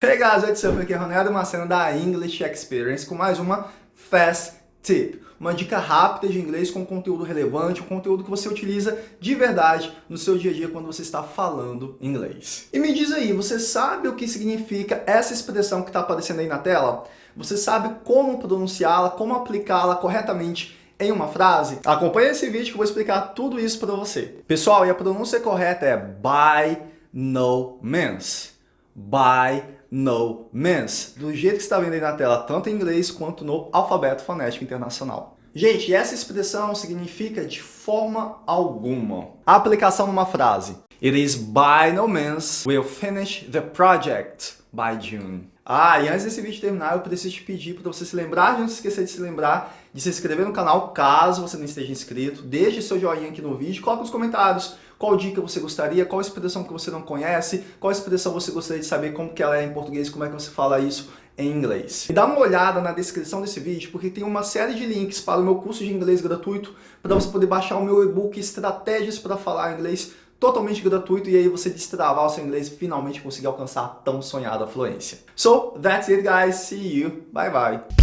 Hey guys, what's up? Aqui é Ronaldo Macena da English Experience com mais uma Fast Tip. Uma dica rápida de inglês com conteúdo relevante, um conteúdo que você utiliza de verdade no seu dia a dia quando você está falando inglês. E me diz aí, você sabe o que significa essa expressão que está aparecendo aí na tela? Você sabe como pronunciá-la, como aplicá-la corretamente em uma frase? Acompanhe esse vídeo que eu vou explicar tudo isso para você. Pessoal, e a pronúncia correta é by no means. By no means, do jeito que está vendo aí na tela, tanto em inglês quanto no alfabeto fonético internacional. Gente, essa expressão significa de forma alguma. A aplicação numa frase. It is by no means we'll finish the project by June. Ah, e antes desse vídeo terminar, eu preciso te pedir para você se lembrar, de não se esquecer de se lembrar de se inscrever no canal, caso você não esteja inscrito. Deixe seu joinha aqui no vídeo, coloque nos comentários qual dica você gostaria, qual expressão que você não conhece, qual expressão você gostaria de saber como que ela é em português, como é que você fala isso em inglês. E dá uma olhada na descrição desse vídeo, porque tem uma série de links para o meu curso de inglês gratuito, para você poder baixar o meu e-book Estratégias para Falar Inglês totalmente gratuito e aí você destravar o seu inglês e finalmente conseguir alcançar a tão sonhada fluência. So, that's it guys, see you, bye bye!